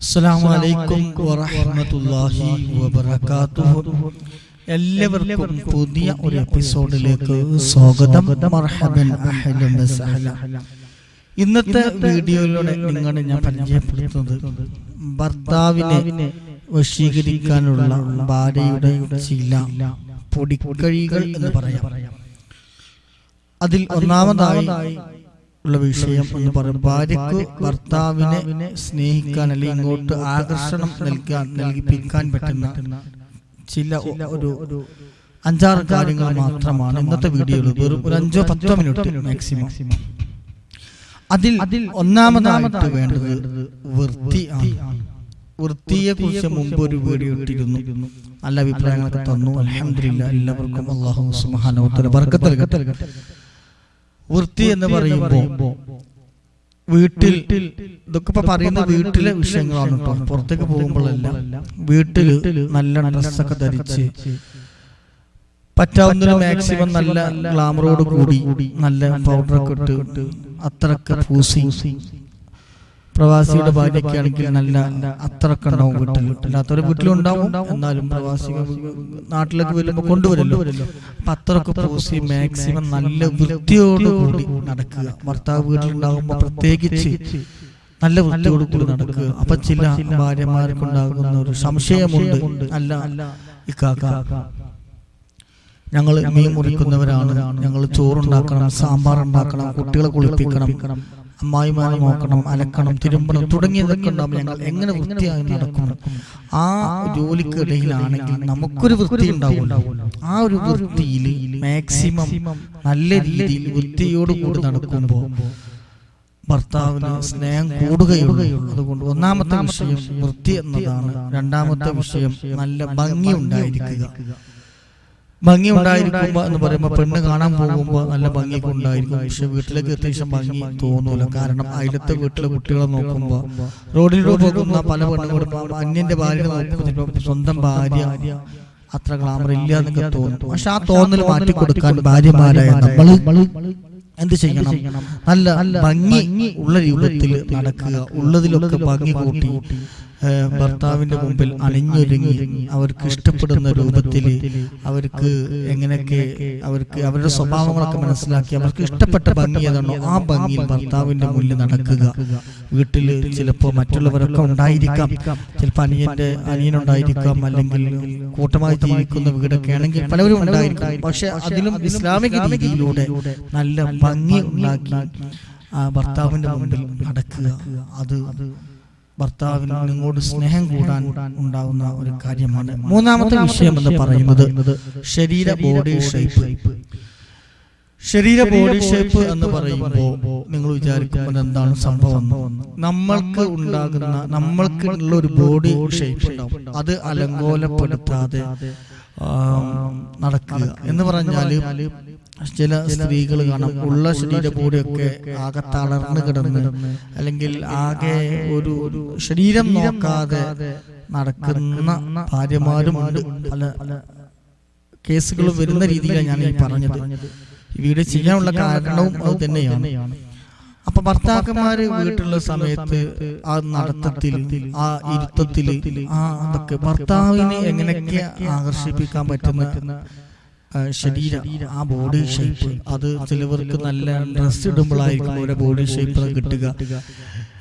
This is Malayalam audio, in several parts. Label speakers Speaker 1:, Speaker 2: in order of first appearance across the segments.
Speaker 1: അസ്സലാമു അലൈക്കും വറഹ്മത്തുള്ളാഹി വബറകാതുഹു. എല്ലാവർക്കും പുതിയ ഒരു എപ്പിസോഡിലേക്ക് സ്വാഗതം. മർഹബൻ അഹ്ലൻ വസഹല. ഇന്നത്തെ വീഡിയോയിലൂടെ നിങ്ങളെ ഞാൻ പരിചയപ്പെടുത്തുന്നത് ഭർത്താവിനെ വശീകരിക്കാനുള്ള ഭാര്യയുടെ ചില പൊടിക്കഴികൾ എന്ന് പറയാം. അതിൽ ഒന്നാമതായി ഉള്ള വിഷയം എന്ന് പറയും ഭാര്യക്ക് ഭർത്താവിനെ സ്നേഹിക്കാൻ അല്ലെങ്കിൽ ഇങ്ങോട്ട് ആകർഷണം നൽകാൻ നൽകിപ്പിക്കാൻ പറ്റുന്ന ചില ഒരു അഞ്ചാറ് കാര്യങ്ങൾ മാത്രമാണ് ഇന്നത്തെ വീഡിയോയിൽ. വെറും ഒരു അഞ്ചോ പത്തോ മിനിറ്റ് മാക്സിമം അതിൽ അതിൽ ഒന്നാമതായിട്ട് വേണ്ടത് വൃത്തി വൃത്തിയെ കുറിച്ച് മുമ്പ് ഒരു വീഡിയോ ഇട്ടിരുന്നു. നല്ല അഭിപ്രായങ്ങളൊക്കെ തന്നു. അലഹമില്ല എല്ലാവർക്കും അള്ളാഹു സുഹാനോ ബർക്കത്ത് നൽകട്ടെ. വൃത്തി എന്ന് പറയുമ്പോൾ വീട്ടിൽ ഇതൊക്കെ ഇപ്പൊ പറയുന്ന വീട്ടിലെ വിഷയങ്ങളാണ് കേട്ടോ. പുറത്തേക്ക് പോകുമ്പോഴല്ല വീട്ടിൽ നല്ല ഡ്രസ്സൊക്കെ ധരിച്ച് പറ്റാവുന്ന മാക്സിമം നല്ല ഗ്ലാമറോട് കൂടി നല്ല പൗഡറൊക്കെ ഇട്ട് അത്രയ്ക്ക് പൂസി പ്രവാസിയുടെ ഭാര്യയ്ക്ക് ആണെങ്കിൽ നല്ല അത്രയ്ക്ക് ഉണ്ടാവും വീട്ടിൽ അല്ലാത്തവരെ വീട്ടിലുണ്ടാവും. എന്നാലും പ്രവാസി നാട്ടിലേക്ക് വരുമ്പോൾ കൊണ്ടുവരല്ലോ അപ്പൊ അത്രയ്ക്ക് പൂസി മാക്സിമം നല്ല വൃത്തിയോടുകൂടി നടക്കുക. ഭർത്താവ് വീട്ടിലുണ്ടാകുമ്പോൾ പ്രത്യേകിച്ച് നല്ല വൃത്തിയോട് കൂടി നടക്കുക. അപ്പൊ ചില ഭാര്യമാർക്കുണ്ടാകുന്ന ഒരു സംശയമുണ്ട്. അല്ല ഇക്കാക്ക. ഞങ്ങൾ മീൻ മുറിക്കുന്നവരാണ്. ഞങ്ങൾ ചോറുണ്ടാക്കണം സാമ്പാർ ഉണ്ടാക്കണം കുട്ടികളെ കുളിപ്പിക്കണം. അമ്മായിമാരെ നോക്കണം അലക്കണം തിരുമ്പണം തുടങ്ങിയതൊക്കെ ഉണ്ടാവും ഞങ്ങൾ എങ്ങനെ വൃത്തിയായി നടക്കും ആ ജോലിക്കിടയിലാണെങ്കിൽ നമുക്കൊരു വൃത്തി ഉണ്ടാവും ആ ഒരു വൃത്തിയിൽ മാക്സിമം നല്ല രീതിയിൽ വൃത്തിയോട് കൂടി നടക്കുമ്പോൾ ഭർത്താവിന് സ്നേഹം കൂടുകയുള്ളൂ. അതുകൊണ്ട് ഒന്നാമത്തെ വിഷയം വൃത്തി എന്നതാണ്. രണ്ടാമത്തെ വിഷയം നല്ല ഭംഗി ഉണ്ടായിരിക്കുക. ഭംഗി ഉണ്ടായിരിക്കുമ്പോ എന്ന് പറയുമ്പോൾ പെണ്ണ് കാണാൻ പോകുമ്പോൾ നല്ല ഭംഗിയൊക്കെ ഉണ്ടായിരിക്കും. പക്ഷെ വീട്ടിലേക്ക് എത്തിയ ശേഷം ഭംഗി തോന്നൂല. കാരണം അയലത്തെ വീട്ടിലെ കുട്ടികളെ നോക്കുമ്പോൾ റോഡിലൂടെ പോകുന്ന പല പെണ്ണുങ്ങളും അന്യന്റെ ഭാര്യ നോക്കുമ്പോൾ ചിലപ്പോൾ സ്വന്തം ഭാര്യ അത്ര ഗ്ലാമർ ഇല്ല എന്നൊക്കെ തോന്നും. പക്ഷെ ആ തോന്നൽ മാറ്റി കൊടുക്കാൻ ഭാര്യമാരായ നമ്മൾ എന്ത് ചെയ്യണം? നല്ല ഭംഗി ഉള്ള രൂപത്തിൽ നടക്കുക ഉള്ളതിലൊക്കെ ഭംഗി കൂട്ടി. ഭർത്താവിന്റെ മുമ്പിൽ അണിഞ്ഞൊരുങ്ങി അവർക്ക് ഇഷ്ടപ്പെടുന്ന രൂപത്തിൽ അവർക്ക് എങ്ങനെയൊക്കെ അവർക്ക് അവരുടെ സ്വഭാവങ്ങളൊക്കെ മനസ്സിലാക്കി അവർക്ക് ഇഷ്ടപ്പെട്ട ഭംഗി ഏതാണോ ആ ഭംഗിയിൽ ഭർത്താവിന്റെ മുന്നിൽ നടക്കുക. വീട്ടിൽ ചിലപ്പോൾ മറ്റുള്ളവരൊക്കെ ഉണ്ടായിരിക്കാം. ചിലപ്പോൾ അനിയന്റെ അനിയനുണ്ടായിരിക്കാം അല്ലെങ്കിൽ കൂട്ടമായി ജീവിക്കുന്ന വീടൊക്കെ ആണെങ്കിൽ പലവരും ഉണ്ടായിരിക്കും. പക്ഷെ അതിലും ഇസ്ലാമിക രീതിയിലൂടെ നല്ല ഭംഗി ഉണ്ടാക്കി ആ ഭർത്താവിന്റെ മുമ്പിൽ നടക്കുക. അത് ഭർത്താവിന് നിങ്ങോട് സ്നേഹം കൂടാൻ ഉണ്ടാവുന്ന ഒരു കാര്യമാണ്. മൂന്നാമത്തെ വിഷയം എന്ന് പറയുന്നത് ശരീര ബോഡി ഷേപ്പ് ശരീര ബോഡി ഷേപ്പ് എന്ന് പറയുമ്പോൾ നിങ്ങൾ വിചാരിക്കുമ്പോൾ എന്താണ് സംഭവം? നമ്മൾക്ക് ഉണ്ടാകുന്ന നമ്മൾക്ക് ഉള്ള ഒരു ബോഡി ഷേപ്പ് ഉണ്ടാവും. അത് അലങ്കോലപ്പെടുത്താതെ നടക്കുക. എന്ന് പറഞ്ഞാൽ ചില സ്ത്രീകൾ കാണാം ഉള്ള ശരീര ബോഡിയൊക്കെ ആകെ തളർന്നു കിടന്ന് അല്ലെങ്കിൽ ആകെ ഒരു ശരീരം നോക്കാതെ നടക്കുന്ന ഭാര്യമാരും ഉണ്ട്. പല കേസുകളും വരുന്ന രീതിയിലാണ് ഞാൻ ഈ പറഞ്ഞത് വീഡിയോ ചെയ്യാനുള്ള കാരണവും അത് തന്നെയാണ്. അപ്പൊ ഭർത്താക്കന്മാര് വീട്ടിലുള്ള സമയത്ത് ആ നടത്തത്തിൽ ആ ഇരുത്തത്തിൽ ആ അതൊക്കെ ഭർത്താവിനെ എങ്ങനെയൊക്കെ ആകർഷിപ്പിക്കാൻ പറ്റുന്ന ശരീര ശരീരം ആ ബോഡി ഷേപ്പ് അത് ചിലവർക്ക് നല്ല ഡ്രസ് ഇടുമ്പോഴായിരിക്കും അവരുടെ ബോഡി ഷേപ്പ് കിട്ടുക.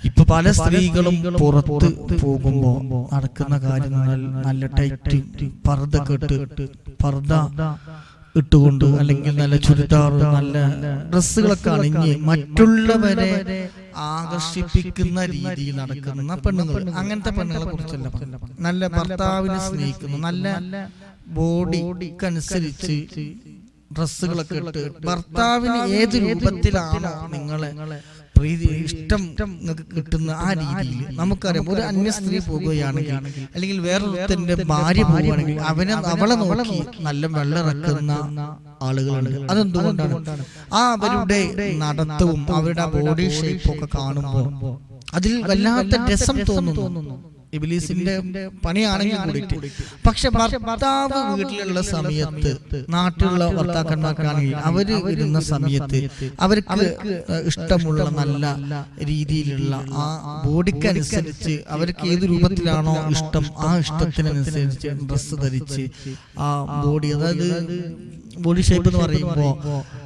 Speaker 1: ഇപ്പൊ പല സ്ത്രീകളും പുറത്ത് പോകുമ്പോ നടക്കുന്ന കാര്യങ്ങൾ നല്ല ടൈറ്റ് പർദ്ദ കെട്ട് പർദ്ദ ഇട്ടുകൊണ്ട് അല്ലെങ്കിൽ നല്ല ചുരിദാർ നല്ല ഡ്രസ്സുകളൊക്കെ അണിഞ്ഞ് മറ്റുള്ളവരെ ആകർഷിപ്പിക്കുന്ന രീതിയിൽ നടക്കുന്ന പെണ്ണുങ്ങൾ. അങ്ങനത്തെ പെണ്ണുങ്ങളെ കുറിച്ചല്ല നല്ല ഭർത്താവിനെ സ്നേഹിക്കുന്നു. നല്ല ബോഡിക്കനുസരിച്ച് ഡ്രസ്സുകളൊക്കെ ഇട്ട് ഭർത്താവിന് ഏത് രൂപത്തിലാണോ നിങ്ങളെ പ്രീതി ഇഷ്ടം നിങ്ങൾക്ക് കിട്ടുന്ന ആ രീതിയിൽ നമുക്കറിയാം. ഒരു അന്യ സ്ത്രീ പോകുകയാണെങ്കിൽ അല്ലെങ്കിൽ വേറൊരുത്തന്റെ ഭാര്യ പോവുകയാണെങ്കിൽ അവനെ അവളെ നോക്കി നല്ല വെള്ളറക്കുന്ന ആളുകളുണ്ട്. അതെന്തുകൊണ്ടാണ്? ആ അവരുടെ നടത്തവും അവരുടെ ബോഡി ഷേപ്പും ഒക്കെ കാണുമ്പോൾ അതിൽ വല്ലാത്ത രസം തോന്നുന്നു. ഇബിലീസിന്റെ പണിയാണെങ്കിൽ കൂടിയിട്ട്. പക്ഷെ ഭർത്താവ് വീട്ടിലുള്ള സമയത്ത് നാട്ടിലുള്ള ഭർത്താക്കന്മാർക്കാണെങ്കിൽ അവർ വരുന്ന സമയത്ത് അവർക്ക് ഇഷ്ടമുള്ള നല്ല രീതിയിലുള്ള ആ ബോഡിക്കനുസരിച്ച് അവർക്ക് ഏത് രൂപത്തിലാണോ ഇഷ്ടം ആ ഇഷ്ടത്തിനനുസരിച്ച് ഡ്രസ്സ് ധരിച്ച് ആ ബോഡി അതായത് ബോഡി ഷേപ്പ് എന്ന് പറയുമ്പോ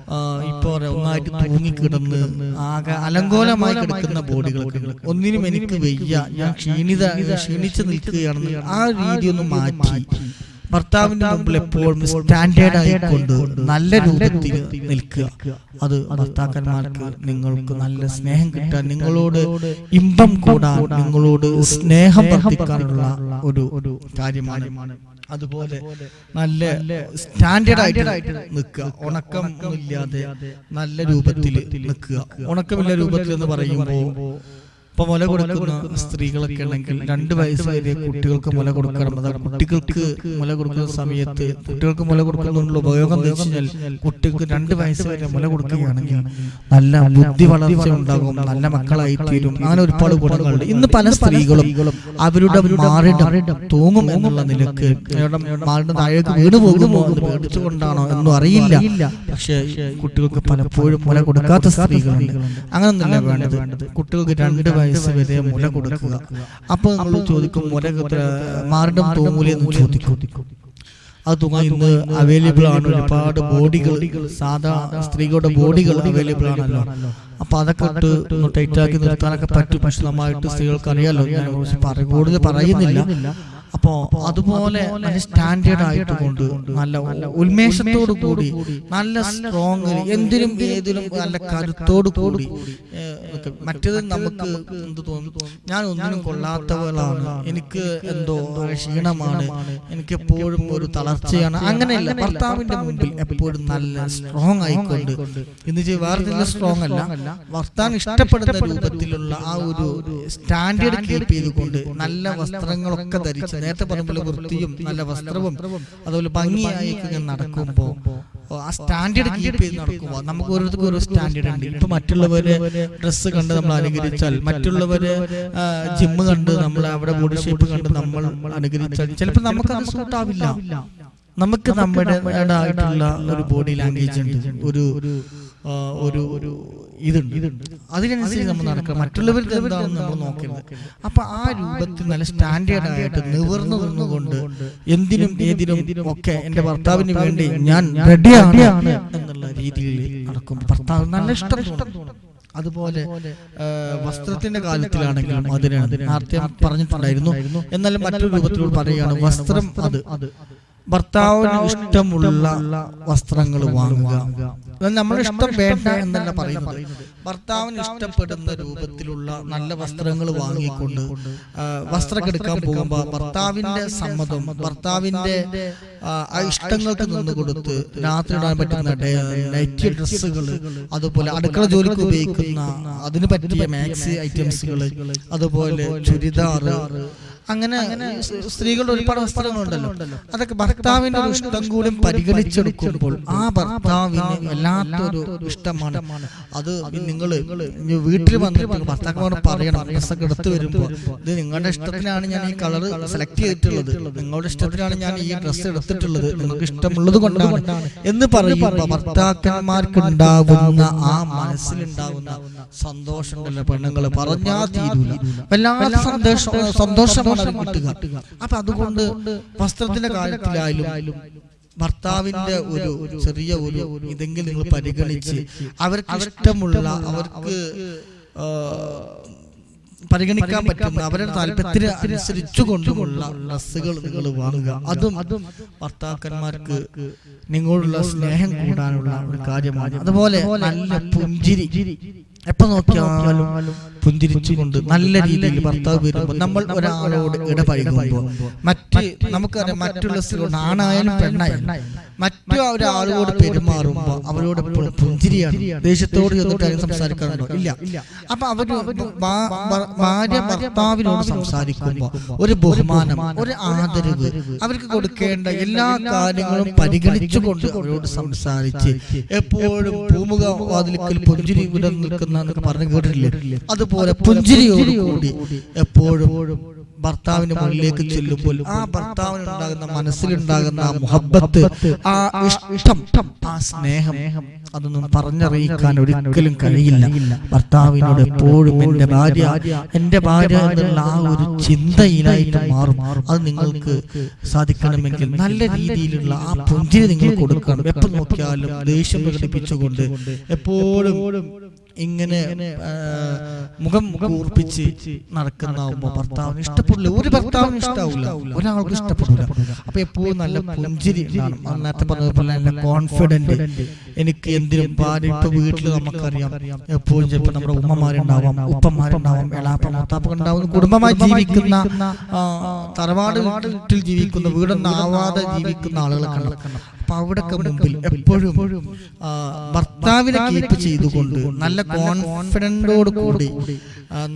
Speaker 1: ആ, ഇപ്പൊ ഒന്നായിട്ട് തൂങ്ങിക്കിടന്ന് ആകെ അലങ്കോലമായി കിടക്കുന്ന ബോഡികൾ ഒന്നിനും എനിക്ക് വയ്യ. ഞാൻ ക്ഷീണിത ക്ഷീണിച്ച് നിൽക്കുകയാണെന്ന് ആ രീതി ഒന്ന് മാറ്റി. ഭർത്താവിന്റെ മുമ്പിൽ എപ്പോഴും സ്റ്റാൻഡേർഡ് ആയിക്കൊണ്ട് നല്ല രൂപത്തിൽ നിൽക്കുക. അത് ഭർത്താക്കന്മാർക്ക് നിങ്ങൾക്ക് നല്ല സ്നേഹം കിട്ടാൻ നിങ്ങളോട് ഇമ്പം കൂടാൻ നിങ്ങളോട് സ്നേഹം വർദ്ധിക്കാനുള്ള ഒരു ഒരു കാര്യമാണ്. അതുപോലെ നല്ല സ്റ്റാൻഡേർഡ് ആയിട്ട് നിൽക്കുക. ഉണക്കം ഇല്ലാതെ നല്ല രൂപത്തിൽ നിൽക്കുക. ഉണക്കമില്ല രൂപത്തിൽ എന്ന് പറയുമ്പോൾ ഇപ്പൊ മുല കൊടുക്കുന്ന സ്ത്രീകളൊക്കെ ഉണ്ടെങ്കിൽ രണ്ട് വയസ്സ് വരെ കുട്ടികൾക്ക് മുല കൊടുക്കണം അതായത് കുട്ടികൾക്ക് മുല കൊടുക്കുന്ന സമയത്ത് കുട്ടികൾക്ക് മുല കൊടുക്കുന്നതിനുള്ള ഉപയോഗം എന്ന് വെച്ചാൽ കുട്ടികൾക്ക് രണ്ട് വയസ്സ് വരെ മുല കൊടുക്കുകയാണെങ്കിൽ നല്ല ബുദ്ധി വളർച്ച ഉണ്ടാകും നല്ല മക്കളായി തീരും. അങ്ങനെ ഒരുപാട് ഗുണങ്ങളുണ്ട്. ഇന്ന് പല സ്ത്രീകളും അവരുടെ മാറിടം തൂങ്ങും എന്നുള്ള നിലയ്ക്ക് മാറിന്റെ താഴേക്ക് വീണ് പോകുമോ എന്ന് പേടിച്ചുകൊണ്ടാണോ എന്നും അറിയില്ല. പക്ഷേ കുട്ടികൾക്ക് പലപ്പോഴും മുല കൊടുക്കാത്ത സ്ത്രീകളുണ്ട് അങ്ങനൊന്നല്ല വേണ്ടത് കുട്ടികൾക്ക് രണ്ട് വയസ്സ് വരെ മുല കൊടുക്കുക. അപ്പൊ നമ്മൾ ചോദിക്കും മുല മാറിടം തൂങ്ങൂലെന്ന് ചോദിക്കും. അത് തുക ഇന്ന് അവൈലബിൾ ആണ് ഒരുപാട് ബോഡികൾ സാധാ സ്ത്രീകളുടെ ബോഡികൾ അവൈലബിൾ ആണല്ലോ. അപ്പൊ അതൊക്കെ ഇട്ട് ഒന്ന് ടൈറ്റ് ആക്കി നിർത്താനൊക്കെ പറ്റും. പക്ഷെ നന്നായിട്ട് സ്ത്രീകൾക്ക് അറിയാലോ ഞാൻ കൂടുതൽ പറയുന്നില്ല. അപ്പോ അതുപോലെ നല്ല സ്റ്റാൻഡേർഡ് ആയിട്ട് കൊണ്ട് നല്ല ഉന്മേഷത്തോടു കൂടി നല്ല സ്ട്രോങ് എന്തിനും ഏതിലും നല്ല കരുത്തോടു കൂടി. മറ്റേത് നമുക്ക് എന്ത് തോന്നുന്നു ഞാൻ ഒന്നിനും കൊള്ളാത്തവളാണ്. എനിക്ക് എന്തോ ക്ഷീണമാണ്. എനിക്ക് എപ്പോഴും ഒരു തളർച്ചയാണ്. അങ്ങനെയല്ല ഭർത്താവിന്റെ മുമ്പിൽ എപ്പോഴും നല്ല സ്ട്രോങ് ആയിക്കൊണ്ട്. ഇന്ന് ചെയ്യ വേറെ സ്ട്രോങ് അല്ല. ഭർത്താവ് ഇഷ്ടപ്പെടുന്ന രൂപത്തിലുള്ള ആ ഒരു സ്റ്റാൻഡേർഡ് കീപ്പ് ചെയ്തുകൊണ്ട് നല്ല വസ്ത്രങ്ങളൊക്കെ ധരിച്ച് നേരത്തെ പറഞ്ഞ പോലെ വൃത്തിയും നല്ല വസ്ത്രവും അതുപോലെ ഭംഗിയായി ഇങ്ങനെ നടക്കുമ്പോ ആ സ്റ്റാൻഡേർഡ് കീപ്പ് ചെയ്ത് നടക്കുമ്പോൾ നമുക്ക് ഓരോരുത്തർക്കും ഓരോ സ്റ്റാൻഡേർഡ് ഉണ്ട്. ഇപ്പൊ മറ്റുള്ളവര് ഡ്രസ്സ് കണ്ട് നമ്മൾ അനുകരിച്ചാൽ മറ്റുള്ളവര് ജിമ്മ് കണ്ട് നമ്മൾ അവിടെ ബോഡി ഷേപ്പ് കണ്ട് നമ്മൾ അനുകരിച്ചാൽ ചിലപ്പോൾ നമുക്ക് അത് സൂട്ട് ആവില്ല. നമുക്ക് നമ്മുടെ ആയിട്ടുള്ള ഒരു ബോഡി ലാംഗ്വേജ് ഉണ്ട്. ഒരു ഒരു ഒരു ഇതുണ്ട്. അതിനനുസരിച്ച് നമ്മൾ നടക്കുക മറ്റുള്ളവർക്ക് എന്താണെന്ന് നമ്മൾ നോക്കരുത്. അപ്പൊ ആ രൂപത്തിൽ നല്ല സ്റ്റാൻഡേർഡ് ആയിട്ട് നിവർന്നു നിന്നുകൊണ്ട് എന്തിനും ഏതിനും ഒക്കെ എന്റെ ഭർത്താവിന് വേണ്ടി ഞാൻ റെഡിയാണ് എന്നുള്ള രീതിയിൽ നടക്കും. ഭർത്താവ് നല്ല ഇഷ്ടം തോന്നും. അതുപോലെ വസ്ത്രത്തിന്റെ കാര്യത്തിലാണെങ്കിലും അതിനാണ്. നേരത്തെ പറഞ്ഞിട്ടുണ്ടായിരുന്നു. എന്നാലും മറ്റൊരു രൂപത്തിലൂടെ പറയുകയാണ് വസ്ത്രം അത്. ഭർത്താവിന് ഇഷ്ടമുള്ള വസ്ത്രങ്ങൾ വാങ്ങുക. നമ്മുടെ ഇഷ്ടം വേണ്ട എന്നല്ല പറയുന്നത്. ഭർത്താവിന് ഇഷ്ടപ്പെടുന്ന രൂപത്തിലുള്ള നല്ല വസ്ത്രങ്ങൾ വാങ്ങിക്കൊണ്ട് ആ, വസ്ത്രം എടുക്കാൻ പോകുമ്പോൾ ഭർത്താവിന്റെ സമ്മതം ഭർത്താവിന്റെ ഇഷ്ടങ്ങൾക്ക് നിന്ന് കൊടുത്ത് രാത്രി ഇടാൻ പറ്റുന്ന നൈറ്റ് ഡ്രസ്സുകൾ അതുപോലെ അടുക്കള ജോലിക്ക് ഉപയോഗിക്കുന്ന അതിന് പറ്റിയ മാക്സി ഐറ്റംസുകൾ അതുപോലെ ചുരിദാർ അങ്ങനെ സ്ത്രീകളുടെ ഒരുപാട് വസ്ത്രങ്ങളുണ്ടല്ലോ. അതൊക്കെ ഭർത്താവിന്റെ ഒരു ഇഷ്ടം കൂടി പരിഗണിച്ചെടുക്കുമ്പോൾ ആ ഭർത്താവിന് വല്ലാത്തൊരു ഇഷ്ടമാണ്. അത് നിങ്ങൾ വീട്ടിൽ വന്നിട്ട് ഭർത്താക്കന്മാർ പറയണം. ഡ്രസ്സൊക്കെ എടുത്തു വരുമ്പോൾ ഇത് നിങ്ങളുടെ ഇഷ്ടത്തിനാണ് ഞാൻ ഈ കളർ സെലക്ട് ചെയ്തിട്ടുള്ളത്. നിങ്ങളുടെ ഇഷ്ടത്തിനാണ് ഞാൻ ഈ ഡ്രസ്സ് എടുത്തിട്ടുള്ളത്. നിങ്ങൾക്ക് ഇഷ്ടമുള്ളത് കൊണ്ടാണ് എന്ന് പറയുമ്പോൾ ഭർത്താക്കന്മാർക്ക് ഉണ്ടാവുന്ന ആ മനസ്സിലുണ്ടാവുന്ന സന്തോഷം പെണ്ണുങ്ങൾ പറഞ്ഞാ തീരൂല. വല്ലാത്ത സന്തോഷം സന്തോഷമാണ് അത് കിട്ടുക. അപ്പൊ അതുകൊണ്ട് വസ്ത്രത്തിന്റെ കാര്യത്തിലായാലും ഭർത്താവിന്റെ ഒരു ചെറിയ ഒരു ഇതെങ്കിലും നിങ്ങൾ പരിഗണിച്ച് അവർക്ക് ഇഷ്ടമുള്ള അവർക്ക് പരിഗണിക്കാൻ പറ്റുന്ന അവരുടെ താല്പര്യത്തിന് അനുസരിച്ചു കൊണ്ടുമുള്ള ഡ്രസ്സുകൾ നിങ്ങൾ വാങ്ങുക. അതും അതും ഭർത്താക്കന്മാർക്ക് നിങ്ങളോടുള്ള സ്നേഹം കൂടാനുള്ള ഒരു കാര്യമാണ്. അതുപോലെ നല്ല പുഞ്ചിരി. എപ്പോ നോക്കിയാലും പുഞ്ചിരിച്ചുകൊണ്ട് നല്ല രീതിയിൽ ഭർത്താവ് വരുമ്പോൾ നമ്മൾ ഒരാളോട് ഇടപഴകുമ്പോൾ മറ്റ് നമുക്കറിയാം മറ്റുള്ള സ്ത്രീ ആണായാലും പെണ്ണായാലും മറ്റു ഒരാളോട് പെരുമാറുമ്പോൾ അവരോട് എപ്പോഴും പുഞ്ചിരിയാണ്. ദേഷ്യത്തോട് ചെന്നിട്ട് ആരും സംസാരിക്കാറുണ്ടോ? ഇല്ല. അപ്പൊ അവർ ഭാര്യ ഭർത്താവിനോട് സംസാരിക്കുമ്പോൾ ഒരു ബഹുമാനം ഒരു ആദരവ് അവർക്ക് കൊടുക്കേണ്ട എല്ലാ കാര്യങ്ങളും പരിഗണിച്ചുകൊണ്ട് അവരോട് സംസാരിച്ച് എപ്പോഴും ഭൂമുഖ വാതിലിക്കൽ പുഞ്ചിരി വിടർന്നു നിൽക്കുന്ന എന്നൊക്കെ പറഞ്ഞു കേട്ടിട്ടില്ലേ? അതുപോലെ പുഞ്ചിരിയോട് കൂടി. എപ്പോഴും ഭർത്താവിന്റെ മുന്നിലേക്ക് ചെല്ലുമ്പോൾ ആ ഭർത്താവിന് ഉണ്ടാകുന്ന മനസ്സിലുണ്ടാകുന്ന ആ മുഹബത്ത് ആ ഇഷ്ടം ആ സ്നേഹം അതൊന്നും പറഞ്ഞറിയിക്കാൻ ഒരിക്കലും കഴിയില്ല. ഭർത്താവിനോട് എപ്പോഴും എന്റെ ഭാര്യ എന്റെ ഭാര്യ എന്നുള്ള ആ ഒരു ചിന്തയിലായിട്ട് മാറും. അത് നിങ്ങൾക്ക് സാധിക്കണമെങ്കിൽ നല്ല രീതിയിലുള്ള ആ പുഞ്ചിരി നിങ്ങൾ കൊടുക്കണം. എപ്പോൾ നോക്കിയാലും ദേഷ്യം പ്രകടിപ്പിച്ചുകൊണ്ട് എപ്പോഴും ഇങ്ങനെ മുഖം കൂർപ്പിച്ച് നടക്കുന്നാവുമ്പോ ഭർത്താവിന് ഇഷ്ടപ്പെടില്ല ഒരു ഭർത്താവിന് ഇഷ്ടാവില്ല ഒരാൾക്കും ഇഷ്ടപ്പെടില്ല അപ്പൊ എപ്പോഴും നല്ല പുഞ്ചിരി നേരത്തെ പറഞ്ഞതുപോലെ നല്ല കോൺഫിഡന്റ് എനിക്ക് എന്തിനും ഭാര്യ ഇപ്പൊ വീട്ടിൽ നമുക്കറിയാം. എപ്പോഴും ചിലപ്പോൾ നമ്മുടെ ഉമ്മമാരുണ്ടാവാം ഉപ്പന്മാരുണ്ടാവാം എളാപ്പ മൂത്താപ്പ ഉണ്ടാവുന്ന കുടുംബമായി ജീവിക്കുന്ന തറവാട് വീട്ടിൽ ജീവിക്കുന്ന വീടൊന്നാവാതെ ജീവിക്കുന്ന ആളുകളെ കാണാം അപ്പൊ അവിടൊക്കെ മുമ്പിൽ എപ്പോഴും ഭർത്താവിനെ കീപ്പ് ചെയ്തുകൊണ്ട് നല്ല കോൺഫിഡന്റോട് കൂടി.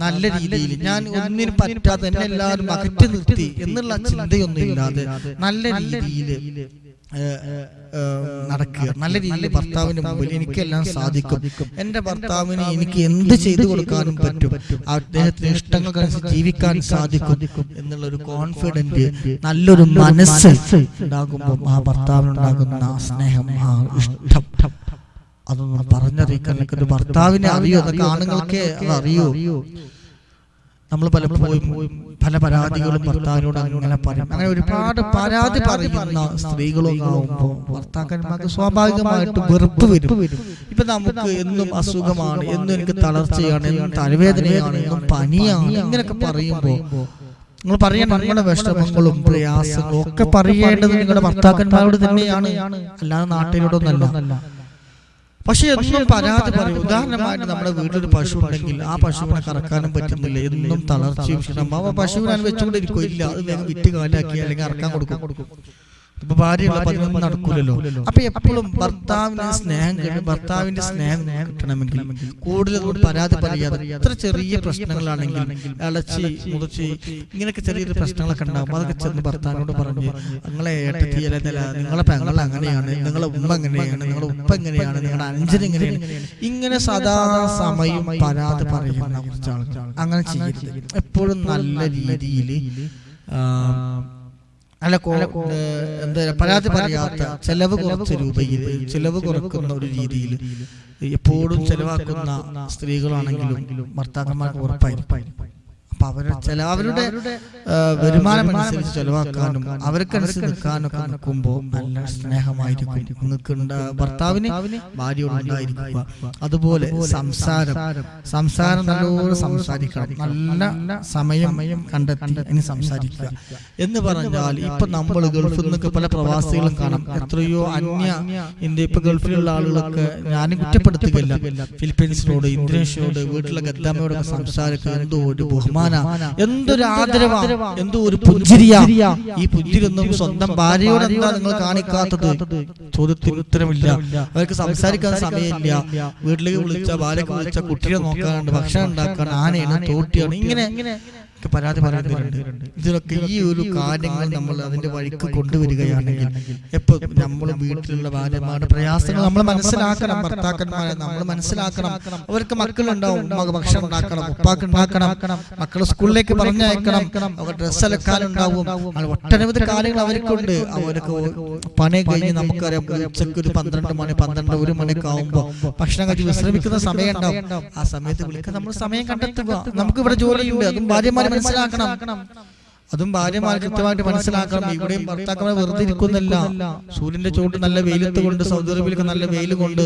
Speaker 1: നല്ല രീതിയിൽ ഞാൻ ഒന്നിനും പറ്റാതെ എന്നെ എല്ലാവരും അകറ്റി നിർത്തി എന്നുള്ള ചിന്തയൊന്നും ഇല്ലാതെ നല്ല രീതിയിൽ നടക്കുക. നല്ല രീതിയിൽ ഭർത്താവിന്റെ മുമ്പിൽ എനിക്കെല്ലാം സാധിക്കും. എന്റെ ഭർത്താവിന് എനിക്ക് എന്ത് ചെയ്തു കൊടുക്കാനും പറ്റും. അദ്ദേഹത്തിന് ഇഷ്ടങ്ങൾക്കനുസരിച്ച് ജീവിക്കാൻ സാധിക്കും എന്നുള്ളൊരു കോൺഫിഡന്റ് നല്ലൊരു മനസ്സ് ഉണ്ടാകുമ്പോൾ ആ ഭർത്താവിനുണ്ടാകുന്ന സ്നേഹം ആ ഇഷ്ടം. അതൊന്നും പറഞ്ഞറിയിക്കാൻ ഭർത്താവിനെ അറിയോ? അതൊക്കെ ആണുങ്ങൾക്ക് അത് അറിയോ? നമ്മൾ പലപ്പോഴും പല പരാതികളും ഭർത്താവിനോട് അങ്ങനെ പറയും. അങ്ങനെ ഒരുപാട് പരാതി പറയുന്ന സ്ത്രീകളും ആവുമ്പോൾ ഭർത്താക്കന്മാർക്ക് സ്വാഭാവികമായിട്ട് വെറുപ്പ് വരും. ഇപ്പൊ നമുക്ക് എന്നും അസുഖമാണ് എന്നും എനിക്ക് തളർച്ചയാണ് എന്നും തലവേദനയാണ് എന്നും പനിയാണ് ഇങ്ങനെയൊക്കെ പറയുമ്പോൾ നിങ്ങൾ പറയണം നിങ്ങളുടെ വിഷമങ്ങളും പ്രയാസങ്ങളും ഒക്കെ പറയേണ്ടത് നിങ്ങളുടെ ഭർത്താക്കന്മാരോട് തന്നെയാണ്. അല്ലാതെ നാട്ടിലോടൊന്നല്ല പക്ഷെ എന്നും പരാതി പറയും ഉദാഹരണമായിട്ട് നമ്മുടെ വീട്ടിലൊരു പശു ഉണ്ടെങ്കിൽ ആ പശുവിനെ കറക്കാനും പറ്റുന്നില്ല എന്നും തളർച്ചയും ക്ഷീണം. ആ പശുവിനെ വെച്ചുകൊണ്ടിരിക്കും ഇല്ല അത് വേഗം വിറ്റ് കാലാക്കി അല്ലെങ്കിൽ അറക്കാൻ കൊടുക്കും. ഇപ്പൊ ഭാര്യയുള്ള പതിനൊന്നും നടക്കൂലല്ലോ. അപ്പൊ എപ്പോഴും ഭർത്താവിന് സ്നേഹം കഴിഞ്ഞു ഭർത്താവിന്റെ സ്നേഹം കിട്ടണമെങ്കിൽ കൂടുതൽ പരാതി പറയാതെ എത്ര ചെറിയ പ്രശ്നങ്ങളാണെങ്കിൽ ഇളച്ചി മുതച്ചി ഇങ്ങനെയൊക്കെ ചെറിയൊരു പ്രശ്നങ്ങളൊക്കെ ഉണ്ടാകും അതൊക്കെ ചെന്ന് ഭർത്താവിനോട് പറഞ്ഞ് നിങ്ങളെ ഏട്ടത്തി അല്ല നിങ്ങളെ പെങ്ങൾ അങ്ങനെയാണ് നിങ്ങളെ ഉമ്മ എങ്ങനെയാണ് നിങ്ങളുടെ ഉപ്പ എങ്ങനെയാണ് നിങ്ങളുടെ അഞ്ചൻ എങ്ങനെയാണ് ഇങ്ങനെ സദാ സമയം പരാതി പറയുന്ന കുറച്ച് ആളുകൾ അങ്ങനെ ചെയ്യരുത്. എപ്പോഴും നല്ല രീതിയിൽ അല്ല എന്താ പരാതി പറയാത്ത ചെലവ് കുറച്ച രൂപയിൽ ചെലവ് കുറക്കുന്ന ഒരു രീതിയിൽ എപ്പോഴും ചെലവാക്കുന്ന സ്ത്രീകളാണെങ്കിലും ഭർത്താക്കന്മാർക്ക് ഉറപ്പായിരിക്കും. അപ്പൊ അവരുടെ ചില അവരുടെ വരുമാനം അനുസരിച്ച് ചെലവാക്കാനും അവർക്കനുസരിച്ച് നിൽക്കാനും ഒക്കെ നിൽക്കുമ്പോൾ നല്ല സ്നേഹമായിരിക്കും. നിൽക്കേണ്ട ഭർത്താവിന് ഭാര്യയോടുണ്ടായിരിക്കുക അതുപോലെ സംസാരം. സംസാരം. നല്ലോണം സംസാരിക്കണം. നല്ല സമയം കണ്ടെത്തി ഇനി സംസാരിക്കുക. എന്ന് പറഞ്ഞാൽ ഇപ്പൊ നമ്മൾ ഗൾഫിൽ നിന്നൊക്കെ പല പ്രവാസികളും കാണാം. എത്രയോ അന്യ ഇന്ത്യ ഇപ്പൊ ഗൾഫിലുള്ള ആളുകളൊക്കെ ഞാനും കുറ്റപ്പെടുത്തുകയില്ല. ഫിലിപ്പീൻസിനോട് ഇന്തോനേഷ്യയോട് വീട്ടിലെ ഗദ്ദാമയോടൊക്കെ സംസാരിക്കുക എന്തോ ഒരു ബഹുമാന എന്തൊരു ആദരവാ. എന്തോ ഒരു പുഞ്ചിരിയാ. ഈ പുഞ്ചിരിയൊന്നും സ്വന്തം ഭാര്യയോട് എന്താ നിങ്ങൾ കാണിക്കാത്തത്? ചോദ്യത്തിന് ഉത്തരമില്ല. അവർക്ക് സംസാരിക്കാൻ സമയമില്ല. വീട്ടിലേക്ക് വിളിച്ച ഭാര്യക്ക് വിളിച്ച കുട്ടിയെ നോക്കാനുണ്ട്. ഭക്ഷണം ഉണ്ടാക്കാൻ ആനയാണ് തോട്ടിയാണ്. ഇങ്ങനെ ഒക്കെ പരാതി പറയുന്നുണ്ട് ഇതിലൊക്കെ ഈ ഒരു കാര്യങ്ങൾ നമ്മൾ അതിന്റെ വഴിക്ക് കൊണ്ടുവരികയാണെങ്കിൽ എപ്പോ നമ്മൾ വീട്ടിലുള്ള ഭാര്യമാരുടെ പ്രയാസങ്ങൾ നമ്മൾ മനസ്സിലാക്കണം. ഭർത്താക്കന്മാരെ നമ്മൾ മനസ്സിലാക്കണം. അവർക്ക് മക്കളുണ്ടാവും. ഉമ്മക്ക് ഭക്ഷണം ഉണ്ടാക്കണം. ഉപ്പാക്ക് ഉണ്ടാക്കണം. മക്കൾ സ്കൂളിലേക്ക് പറഞ്ഞയക്കണം. അവർ ഡ്രസ്സ് അലക്കാനുണ്ടാവും ഒട്ടനവധി കാര്യങ്ങൾ അവർക്കുണ്ട്. അവർക്ക് പണി കഴിഞ്ഞ് നമുക്കറിയാം ഉച്ചയ്ക്ക് ഒരു പന്ത്രണ്ട് മണി പന്ത്രണ്ട് ഒരു മണിയൊക്കെ ആവുമ്പോ ഭക്ഷണം കഴിച്ച് വിശ്രമിക്കുന്ന സമയം ഉണ്ടാവും. ആ സമയത്ത് വിളിക്കാൻ നമ്മൾ സമയം കണ്ടെത്തുക. നമുക്ക് ഇവിടെ ജോലിയുണ്ട് അതും ഭാര്യമാര് മനസ്സിലാക്കണം. അതും ഭാര്യമാർ കൃത്യമായിട്ട് മനസ്സിലാക്കണം. ഇവിടെയും ഭർത്താക്കന്മാർ വെറുതെ ഇരിക്കുന്നില്ല സൂര്യന്റെ ചൂട് നല്ല വെയിലത്ത് കൊണ്ട് സൗദി അറേബ്യയിലൊക്കെ നല്ല വെയിൽ കൊണ്ട്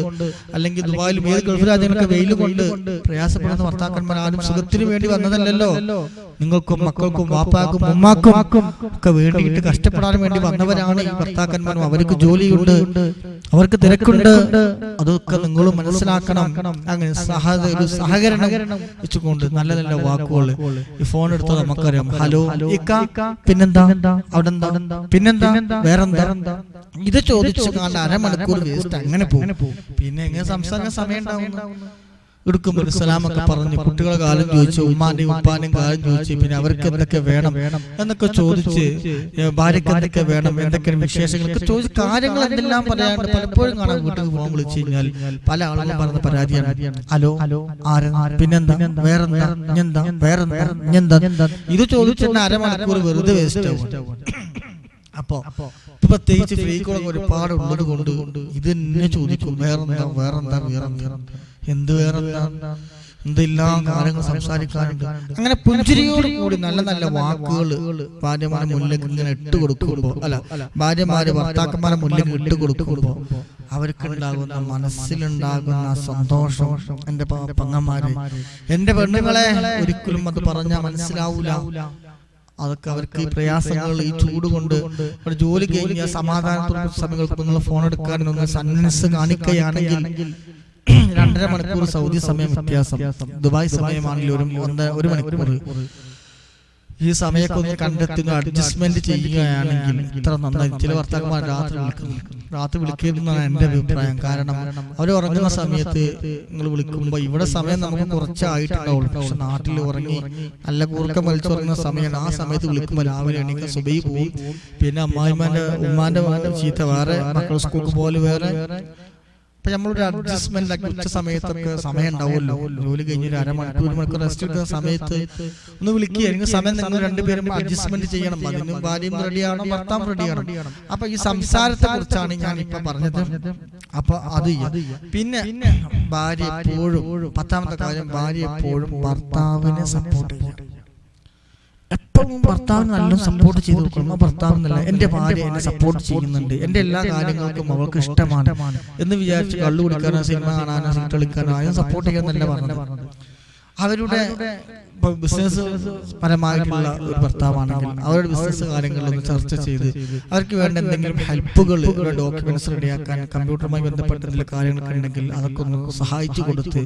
Speaker 1: അല്ലെങ്കിൽ ദുബായിലും ഏത് ഗൾഫ് രാജ്യങ്ങളൊക്കെ വെയിൽ കൊണ്ട് പ്രയാസപ്പെടുന്ന ഭർത്താക്കന്മാർ ആരും സുഖത്തിന് വേണ്ടി വന്നതല്ലല്ലോ. നിങ്ങൾക്കും മക്കൾക്കും വാപ്പാക്കും ഉമ്മാക്കും ഒക്കെ വേണ്ടിയിട്ട് കഷ്ടപ്പെടാൻ വേണ്ടി വന്നവരാണ് ഈ ഭർത്താക്കന്മാരും. അവർക്ക് ജോലിയുണ്ട്. അവർക്ക് തിരക്കുണ്ട്. അതൊക്കെ നിങ്ങൾ മനസ്സിലാക്കണം. അങ്ങനെ ഒരു സഹകരണം വെച്ചുകൊണ്ട് നല്ല നല്ല വാക്കുകൾ. ഈ ഫോൺ എടുത്താൽ നമുക്കറിയാം. ഹലോ പിന്നെന്താ? അവിടെ പിന്നെന്താ? വേറെന്താ? ഇത് ചോദിച്ചു അരമണിക്കൂർ വേസ്റ്റ് അങ്ങനെ പോകും. പിന്നെ എങ്ങനെ സംസാരിക്കാൻ സമയം ഉണ്ടാവുന്നു. എടുക്കുമ്പോൾ സലാമൊക്കെ പറഞ്ഞു കുട്ടികളെ കാലം ചോദിച്ചു ഉമ്മാന്റെയും ഉപ്പാന്റെയും കാലം ചോദിച്ചു പിന്നെ അവർക്ക് എന്തൊക്കെ വേണം എന്നൊക്കെ ചോദിച്ച് ഭാര്യക്ക് എന്തൊക്കെ വേണം എന്തൊക്കെ വിശേഷങ്ങളൊക്കെ ചോദിച്ച് കാര്യങ്ങൾ എന്തെല്ലാം പറയാണ്ട് പലപ്പോഴും കാണാൻ വീട്ടിൽ ഫോൺ വിളിച്ചു കഴിഞ്ഞാൽ പല ആളുകളും പറഞ്ഞ പരാതിയാണ്. ഹലോ ഹലോ പിന്നെന്താ? വേറെന്താ? ഇഞ്ഞെന്താ വേറെന്താ? ഇത് ചോദിച്ചു അരമണിക്കൂർ വെറുതെ വേസ്റ്റ് ആവും. അപ്പോ പ്രത്യേകിച്ച് ഫ്രീ കോളൊക്കെ ഒരുപാട് ഉള്ളത് കൊണ്ട് ഇത് തന്നെ ചോദിക്കും. വേറെന്താ വേറെന്താ വേറെന്താ എന്ത് വേറെന്താ? എന്തെല്ലാം കാര്യങ്ങൾ സംസാരിക്കാനുണ്ട്. അങ്ങനെ പുഞ്ചിരിയോട് കൂടി നല്ല നല്ല വാക്കുകൾ ഭാര്യമാരെ മുന്നിലേക്ക് ഇങ്ങനെ ഇട്ട് കൊടുക്കുമ്പോ അല്ല ഭാര്യമാര് ഭർത്താക്കന്മാരെ മുന്നിലേക്ക് ഇട്ട് കൊടുക്കുമ്പോ അവർക്ക് ഉണ്ടാകുന്ന മനസ്സിലുണ്ടാകുന്ന സന്തോഷം എന്റെ പങ്ങന്മാര് പെങ്ങന്മാര് എന്റെ പെണ്ണുങ്ങളെ ഒരിക്കലും അത് പറഞ്ഞാൽ മനസ്സിലാവൂല. അതൊക്കെ അവർക്ക് ഈ പ്രയാസങ്ങൾ ഈ ചൂട് കൊണ്ട് ജോലി കഴിഞ്ഞ സമാധാനത്തോടെ സമയങ്ങൾക്ക് നിങ്ങൾ ഫോൺ എടുക്കാൻ നിങ്ങൾ സന്മനസ് കാണിക്കുകയാണെങ്കിൽ രണ്ടര മണിക്കൂർ സൗദി സമയം വ്യത്യാസം. ദുബായ് സമയമാണെങ്കിൽ ഒരു ഒന്നര ഒരു മണിക്കൂർ. ഈ സമയമൊക്കെ ഒന്ന് കണ്ടെത്തുക അഡ്ജസ്റ്റ്മെന്റ് ചെയ്യുകയാണെങ്കിൽ ഇത്ര നന്നായി. ചില ഭർത്താക്കന്മാർ രാത്രി വിളിക്കുന്നു. രാത്രി വിളിക്കുന്നതാണ് എന്റെ അഭിപ്രായം. കാരണം അവർ ഉറങ്ങുന്ന സമയത്ത് നിങ്ങൾ വിളിക്കുമ്പോൾ ഇവിടെ സമയം നമുക്ക് കുറച്ചായിട്ടുണ്ടാവുള്ളൂ പക്ഷെ നാട്ടിൽ ഉറങ്ങി നല്ല കൂർക്കം വലിച്ചുറങ്ങുന്ന സമയമാണ് ആ സമയത്ത് വിളിക്കുമ്പോൾ രാവിലെ എണീക്കാൻ സുബൈ പോവും പിന്നെ അമ്മായിമാന്റെ ഉമ്മാന്റെ ചീത്ത വേറെ മക്കൾ സ്കൂൾക്ക് പോലെ വേറെ അപ്പൊ നമ്മളൊരു അഡ്ജസ്റ്റ്മെന്റ് ആക്കി ഉച്ച സമയത്തൊക്കെ സമയം ഉണ്ടാവുമല്ലോ. ജോലി കഴിഞ്ഞ് ഒരു അരമണിക്കൂർ ഒരു മണിക്കൂർ റെസ്റ്റ് എടുക്കുന്ന സമയത്ത് ഒന്ന് വിളിക്കുക. അല്ലെങ്കിൽ സമയം നിങ്ങൾ രണ്ടുപേരും അഡ്ജസ്റ്റ്മെന്റ് ചെയ്യണം. അതിനും ഭാര്യയും റെഡിയാണോ ഭർത്താവ് റെഡിയാണോ അപ്പൊ ഈ സംസാരത്തെ കുറിച്ചാണ് ഞാൻ ഇപ്പൊ പറഞ്ഞത്. അപ്പൊ അത്. പിന്നെ ഭാര്യ എപ്പോഴും പത്താമത്തെ കാര്യം ഭാര്യ എപ്പോഴും ഭർത്താവിനെ സപ്പോർട്ട് ചെയ്യണം എപ്പോഴും ഭർത്താവിന് നല്ല സപ്പോർട്ട് ചെയ്ത് കൊടുക്കണം. ഭർത്താവ് നല്ല എന്റെ ഭാര്യ എന്നെ സപ്പോർട്ട് ചെയ്യുന്നുണ്ട്. എന്റെ എല്ലാ കാര്യങ്ങൾക്കും അവൾക്ക് ഇഷ്ടമാണ്. എന്ന് വിചാരിച്ച് കള്ളു കുടിക്കാനോ സിനിമ കാണാനോ കളിക്കാനോ ആരും സപ്പോർട്ട് ചെയ്യാൻ തന്നെ പറഞ്ഞത്. അവരുടെ ബിസിനസ് പരമായിട്ടുള്ള ഒരു ഭർത്താവാണെങ്കിൽ അവരുടെ ബിസിനസ് കാര്യങ്ങളിലൊന്ന് ചർച്ച ചെയ്ത് അവർക്ക് വേണ്ട എന്തെങ്കിലും ഹെൽപ്പുകൾ ഡോക്യുമെന്റ്സ് റെഡിയാക്കാൻ കമ്പ്യൂട്ടറുമായി ബന്ധപ്പെട്ട എന്തെങ്കിലും കാര്യങ്ങളൊക്കെ ഉണ്ടെങ്കിൽ അതൊക്കെ ഒന്ന് സഹായിച്ചു കൊടുത്ത്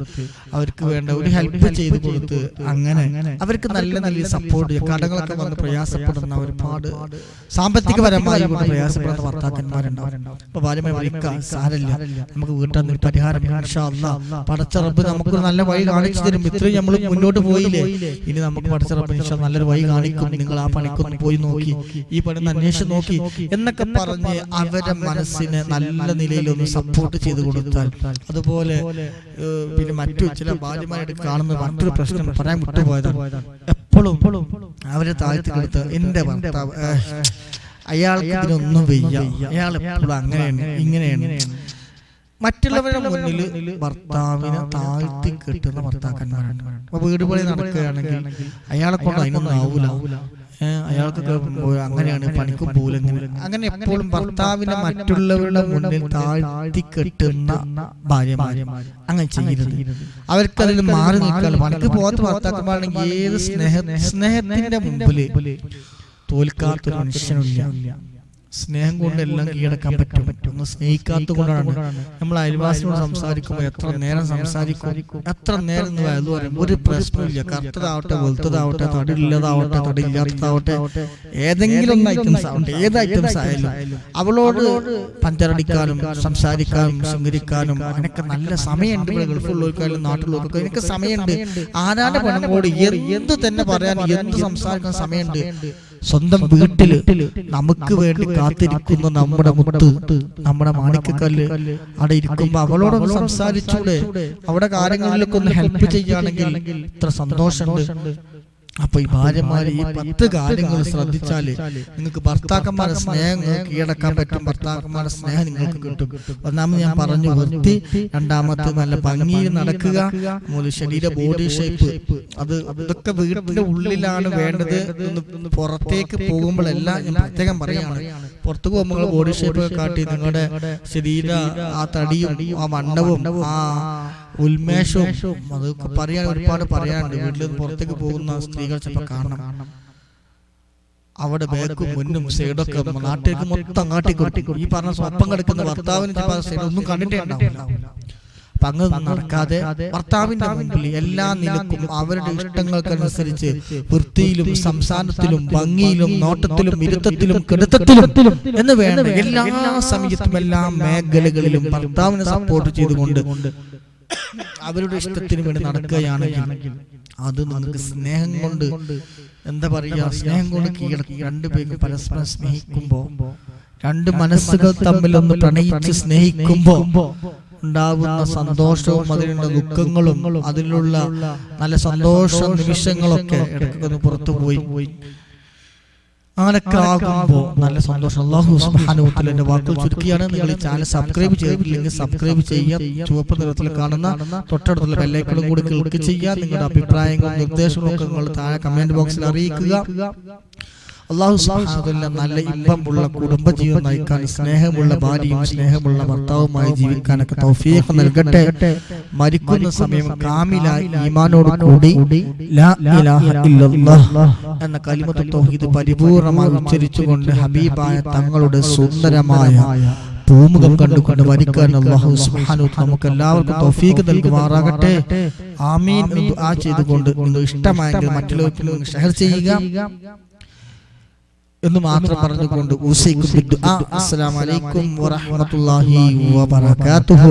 Speaker 1: അവർക്ക് വേണ്ട ഒരു ഹെൽപ്പ് ചെയ്ത് കൊടുത്ത് അങ്ങനെ അവർക്ക് നല്ല നല്ല സപ്പോർട്ട് കടകളൊക്കെ വന്ന് പ്രയാസപ്പെടുന്ന ഒരുപാട് സാമ്പത്തികപരമായി പ്രയാസപ്പെടുന്ന ഭർത്താക്കന്മാരുണ്ടാവും. അപ്പൊ ഭാര്യമായി വിളിക്കാം. സാരല്ല നമുക്ക് വീട്ടിൽ നിന്ന് പരിഹാരം. പടച്ച റബ്ബ് നമുക്കൊരു നല്ല വഴി കാണിച്ചു തരും. ഇത്രയും നമ്മൾ മുന്നോട്ട് പോയില്ലേ? ഇനി നമുക്ക് പടച്ച റബ്ബ് ഇൻഷാ നല്ലൊരു വഴി കാണിക്കും. നിങ്ങൾ ആ പണിക്കൊന്ന് പോയി നോക്കി. ഈ പണി അന്വേഷിച്ച് നോക്കി. എന്നൊക്കെ പറഞ്ഞ് അവരുടെ മനസ്സിനെ നല്ല നിലയിൽ ഒന്ന് സപ്പോർട്ട് ചെയ്ത് കൊടുത്താൽ അതുപോലെ പിന്നെ മറ്റു ചില ഭാര്യമാരായിട്ട് കാണുന്ന മറ്റൊരു പ്രശ്നം പറയാൻ വിട്ടുപോയതാണ്. എപ്പോഴും അവരെ താഴ്ത്തി കൊടുത്ത് എന്റെ ഭർത്താവ് അയാൾക്ക് ഇതിനൊന്നും വയ്യ. അയാൾ എപ്പോഴും അങ്ങനെയാണ് ഇങ്ങനെയാണ്. മറ്റുള്ളവരുടെ മുന്നിൽ ഭർത്താവിനെ താഴ്ത്തി കെട്ടുന്ന ഭർത്താക്കന്മാരുണ്ട് അപ്പൊ വീട് പണി നടക്കുകയാണെങ്കിൽ അയാളെ കൊണ്ട് അതിനൊന്നും ആവൂല. അയാൾക്ക് അങ്ങനെയാണ് പണിക്കും പോലും അങ്ങനെ എപ്പോഴും ഭർത്താവിനെ മറ്റുള്ളവരുടെ മുന്നിൽ താഴ്ത്തി കെട്ടുന്ന ഭാര്യമാര്. അങ്ങനെ ചെയ്യരുത്. അവർക്ക് അതിൽ മാറി നിൽക്കാൻ പണിക്ക് പോകാത്ത ഭർത്താക്കന്മാരാണെങ്കിൽ ഏത് സ്നേഹ സ്നേഹത്തിന്റെ മുമ്പിൽ തോൽക്കാത്തൊരു മനുഷ്യനില്ല സ്നേഹം കൊണ്ട് എല്ലാം കീഴടക്കാൻ പറ്റും. ഒന്ന് സ്നേഹിക്കാത്ത കൊണ്ടാണ് നമ്മൾ അയൽവാസിനോട് സംസാരിക്കുമ്പോൾ എത്ര നേരം സംസാരിക്കും? എത്ര നേരം എന്ന് പറയും? ഒരു പ്രശ്നമില്ല കറുത്തതാവട്ടെ വെളുത്തതാവട്ടെ തടിയില്ലാതാവട്ടെ തടിയില്ലാത്തതാവട്ടെ ഏതെങ്കിലും ഒന്ന് ഐറ്റംസ് ആവട്ടെ ഏത് ഐറ്റംസ് ആയാലും അവളോട് പഞ്ചറടിക്കാനും സംസാരിക്കാനും ശൃംഗരിക്കാനും അതിനൊക്കെ നല്ല സമയമുണ്ട് ഇവിടെ ഗൾഫുള്ളവർക്കായാലും നാട്ടിലുള്ളവർക്കും എനിക്ക് സമയമുണ്ട്. ആരാന്റെ കൂടി എന്ത് തന്നെ പറയാൻ എന്ത് സംസാരിക്കാൻ സമയമുണ്ട്? സ്വന്തം വീട്ടിൽ നമുക്ക് വേണ്ടി കാത്തിരിക്കുന്ന നമ്മുടെ മുത്ത് നമ്മുടെ മാണിക്കക്കല്ല് അവിടെ ഇരിക്കുമ്പോ അവളോടൊന്ന് സംസാരിച്ചൂടെ? അവിടെ കാര്യങ്ങളിലൊക്കെ ഒന്ന് ഹെൽപ്പ് ചെയ്യുകയാണെങ്കിൽ ഇത്ര സന്തോഷമുണ്ട്. അപ്പൊ ഈ ഭാര്യമാര് ഈ പത്ത് കാര്യങ്ങൾ ശ്രദ്ധിച്ചാൽ നിങ്ങൾക്ക് ഭർത്താക്കന്മാരുടെ സ്നേഹം കീഴടക്കാൻ പറ്റും. ഭർത്താക്കന്മാരുടെ സ്നേഹം നിങ്ങൾക്ക് കിട്ടും. ഒന്നാമത് ഞാൻ പറഞ്ഞു വൃത്തി രണ്ടാമത്തെ നല്ല ഭംഗിയിൽ നടക്കുക. മൂന്ന് ശരീര ബോഡി ഷേപ്പ് അത് ഇതൊക്കെ വീടിന്റെ ഉള്ളിലാണ് വേണ്ടത് പുറത്തേക്ക് പോകുമ്പോഴെല്ലാം ഞാൻ പ്രത്യേകം പറയാണ്. പുറത്തു പോകുമ്പോൾ ബോഡി ഷേപ്പ് കാട്ടി നിങ്ങളുടെ ശരീര ആ തടിയും ആ വണ്ണവും ആ ഉന്മേഷവും അതൊക്കെ പറയാൻ ഒരുപാട് പറയാനുണ്ട്. വീട്ടിൽ നിന്ന് പുറത്തേക്ക് പോകുന്ന സ്ത്രീകൾ ചിലപ്പോൾ കാണണം. അവിടെ ബാക്കും മുന്നും സൈഡൊക്കെ നാട്ടിലേക്ക് മൊത്തം അങ്ങാട്ടി കൊടുക്കും. ഈ പറഞ്ഞ സ്വപ്പം കിടക്കുന്ന ഭർത്താവിന് സൈഡ് ഒന്നും കണ്ടിട്ടേ ഉണ്ടാവില്ല. നടക്കാതെ ഭർത്താവിന്റെ മുമ്പിൽ എല്ലാ നിലക്കും അവരുടെ ഇഷ്ടങ്ങൾക്കനുസരിച്ച് വൃത്തിയിലും സംസാരത്തിലും ഭംഗിയിലും നോട്ടത്തിലും ഇരുത്തത്തിലും കെടുത്തത്തിലും എന്ന് വേണ്ട എല്ലാ സമയത്തും എല്ലാ മേഖലകളിലും ഭർത്താവിനെ സപ്പോർട്ട് ചെയ്തുകൊണ്ട് അവരുടെ ഇഷ്ടത്തിന് വേണ്ടി നടക്കുകയാണെങ്കിൽ അത് നിങ്ങൾക്ക് സ്നേഹം കൊണ്ട് എന്താ പറയുക സ്നേഹം കൊണ്ട് കീഴടക്കി. രണ്ടുപേരും പരസ്പരം സ്നേഹിക്കുമ്പോ രണ്ട് മനസ്സുകൾ തമ്മിൽ ഒന്ന് പ്രണയിച്ച് സ്നേഹിക്കുമ്പോ ഉണ്ടാകുന്ന സന്തോഷവും അതിലുള്ള ദുഃഖങ്ങളും അതിലുള്ള നല്ല സന്തോഷ നിമിഷങ്ങളൊക്കെ ഇടയ്ക്കൊന്ന് പുറത്തു പോയി. അങ്ങനൊക്കെ ആകുമ്പോൾ നല്ല സന്തോഷം. അള്ളാഹു സുബ്ഹാനഹു എന്റെ വാക്കുകൾ ചുരുക്കിയാണ്. നിങ്ങൾ ഈ ചാനൽ സബ്സ്ക്രൈബ് ചെയ്തിട്ടില്ലെങ്കിൽ സബ്സ്ക്രൈബ് ചെയ്യുക ചുവപ്പ് നിറത്തിൽ കാണുന്ന തൊട്ടടുത്തുള്ള ബെല്ലൈക്കളും കൂടി ക്ലിക്ക് ചെയ്യുക നിങ്ങളുടെ അഭിപ്രായങ്ങളും നിർദ്ദേശങ്ങളും ഒക്കെ നിങ്ങൾ താഴെ കമന്റ് ബോക്സിൽ അറിയിക്കുക. അള്ളാഹു സുബ്ഹാനഹു നല്ല ഇമ്പമുള്ള കുടുംബജീവിതം നയിക്കാൻ സ്നേഹമുള്ള ഭാര്യയും സ്നേഹമുള്ള ഭർത്താവുമായി ജീവിക്കാനൊക്കെ തൗഫീഖ് നൽകട്ടെ. മരിക്കുന്ന സമയം കാമിലായി ഈമാനോട് കൂടി ലാ ഇലാഹ ഇല്ലല്ലാഹ് എന്ന കലിമത്ത് തൗഹീദ് പരിപൂർണമായി ഉച്ചരിച്ചുകൊണ്ട് ഹബീബായ തങ്ങളുടെ സുന്ദരമായ പൂമുഖം കണ്ടുകൊണ്ട് വരിക്കാൻ അള്ളാഹു സുബ്ഹാനഹു നമുക്ക് എല്ലാവർക്കും തൗഫീഖ് നൽകുമാറാകട്ടെ. ആമീൻ ആ ചെയ്തുകൊണ്ട് നിങ്ങൾ ഇഷ്ടമായെങ്കിൽ മറ്റുള്ളവർക്ക് ഷെയർ ചെയ്യുക. എന്ന് മാത്രം പറഞ്ഞുകൊണ്ട്. അസ്സലാമു അലൈക്കും വറഹ്മത്തുള്ളാഹി വബറകാതുഹു.